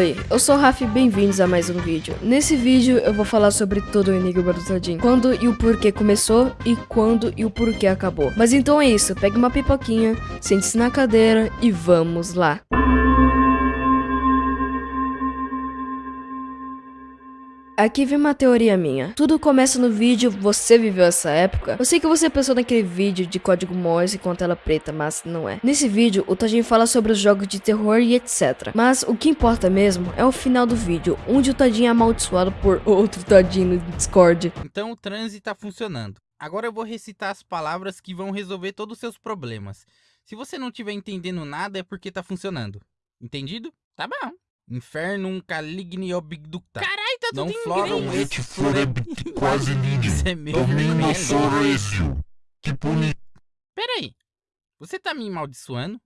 Oi, eu sou o Rafa e bem-vindos a mais um vídeo. Nesse vídeo eu vou falar sobre todo o Enigma do Todinho, quando e o porquê começou e quando e o porquê acabou. Mas então é isso, pegue uma pipoquinha, sente-se na cadeira e vamos lá. Aqui vem uma teoria minha. Tudo começa no vídeo Você Viveu Essa Época. Eu sei que você pensou naquele vídeo de código Morse com tela preta, mas não é. Nesse vídeo, o Todinho fala sobre os jogos de terror e etc. Mas o que importa mesmo é o final do vídeo, onde o Todinho é amaldiçoado por outro Todinho no Discord. Então o transe tá funcionando. Agora eu vou recitar as palavras que vão resolver todos os seus problemas. Se você não estiver entendendo nada é porque tá funcionando. Entendido? Tá bom. Infernum caligni obducta. Caralho, tá tudo Não em inglês. et floreb quase é Domino velho. sorêcio. Que puni... Peraí. Você tá me amaldiçoando?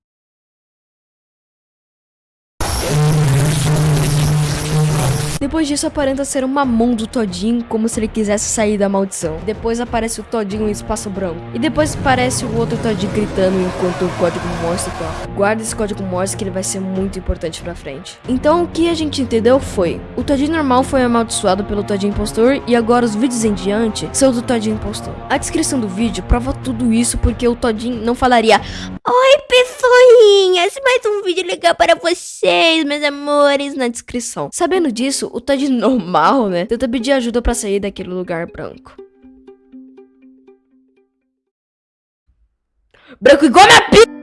Depois disso aparenta ser uma mão do Todinho, como se ele quisesse sair da maldição. Depois aparece o Todinho em espaço branco. E depois aparece o outro Todinho gritando enquanto o código Morse toca. Guarda esse código Morse que ele vai ser muito importante pra frente. Então o que a gente entendeu foi, o Todinho normal foi amaldiçoado pelo Todinho impostor e agora os vídeos em diante são do Todinho impostor. A descrição do vídeo prova tudo isso porque o Todinho não falaria Oi pessoinhas, mais um vídeo legal para vocês, meus amores, na descrição. Sabendo disso, o Todd normal, né, tenta pedir ajuda pra sair daquele lugar branco. Branco igual minha p...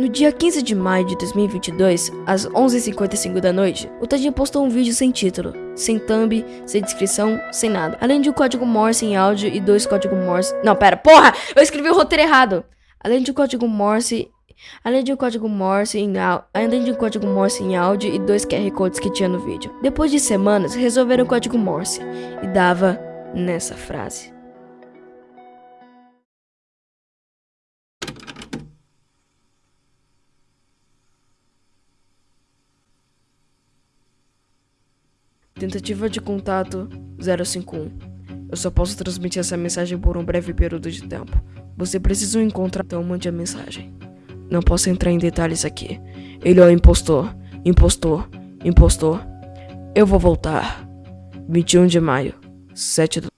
No dia 15 de maio de 2022, às 11h55 da noite, o Tadinho postou um vídeo sem título, sem thumb, sem descrição, sem nada. Além de um código Morse em áudio e dois códigos Morse... Não, pera, porra! Eu escrevi o roteiro errado! Além de um código Morse... Além de um código Morse em áudio, além de um código Morse em áudio e dois QR codes que tinha no vídeo. Depois de semanas, resolveram o código Morse e dava nessa frase. Tentativa de contato 051. Eu só posso transmitir essa mensagem por um breve período de tempo. Você precisa encontrar, então mande a mensagem. Não posso entrar em detalhes aqui. Ele é o impostor. Impostor. Impostor. Eu vou voltar. 21 de maio. 7 do...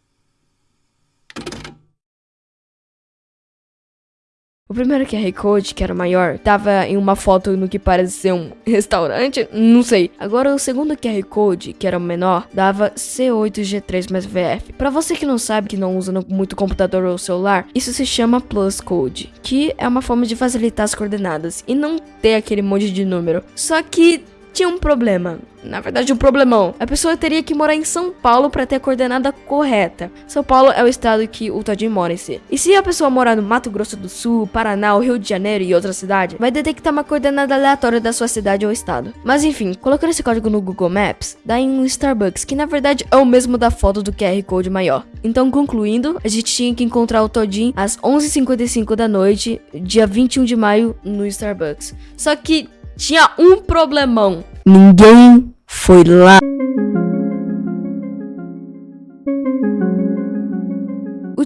O primeiro QR Code, que era maior, tava em uma foto no que parece ser um restaurante, não sei. Agora o segundo QR Code, que era menor, dava C8G3 mais VF. Pra você que não sabe, que não usa muito computador ou celular, isso se chama Plus Code, que é uma forma de facilitar as coordenadas e não ter aquele monte de número. Só que tinha um problema. Na verdade, um problemão. A pessoa teria que morar em São Paulo para ter a coordenada correta. São Paulo é o estado que o Todinho mora em si. E se a pessoa morar no Mato Grosso do Sul, Paraná, Rio de Janeiro e outra cidade, vai detectar uma coordenada aleatória da sua cidade ou estado. Mas enfim, colocando esse código no Google Maps, dá em um Starbucks, que na verdade é o mesmo da foto do QR Code maior. Então, concluindo, a gente tinha que encontrar o Todinho às 11h55 da noite, dia 21 de maio, no Starbucks. Só que tinha um problemão. Ninguém foi lá.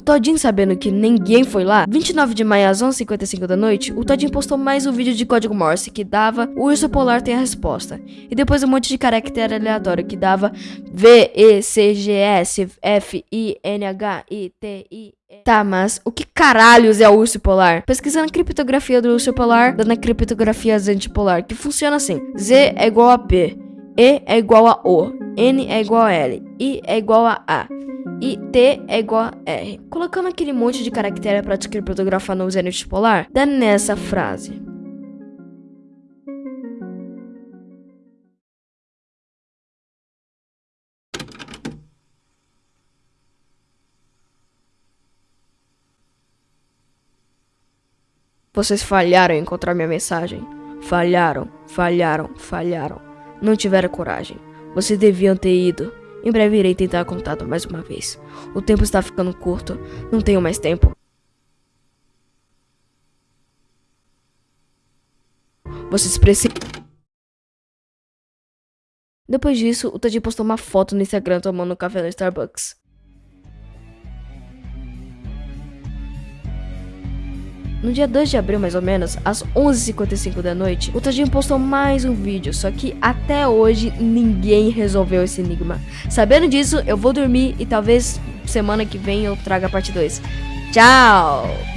Todinho sabendo que ninguém foi lá, 29 de maio às 11h55 da noite, o Todinho postou mais um vídeo de código Morse que dava o urso polar tem a resposta. E depois um monte de caractere aleatório que dava V, E, C, G, S, F, I, N, H, I, T, I. Tá, mas o que caralhos é o urso polar? Pesquisando a criptografia do urso polar, dando a criptografia antipolar, que funciona assim: Z é igual a P, E é igual a O, N é igual a L, I é igual a A. E T é igual a R. Colocando aquele monte de caractere para criptografar no zênite polar, dá nessa frase. Vocês falharam em encontrar minha mensagem. Falharam, falharam, falharam. Não tiveram coragem. Vocês deviam ter ido. Em breve irei tentar contato mais uma vez. O tempo está ficando curto. Não tenho mais tempo. Vocês precisam. Depois disso, o Tadinho postou uma foto no Instagram tomando café no Starbucks. No dia 2 de abril, mais ou menos, às 11h55 da noite, o Tadinho postou mais um vídeo, só que até hoje ninguém resolveu esse enigma. Sabendo disso, eu vou dormir e talvez semana que vem eu traga a parte 2. Tchau!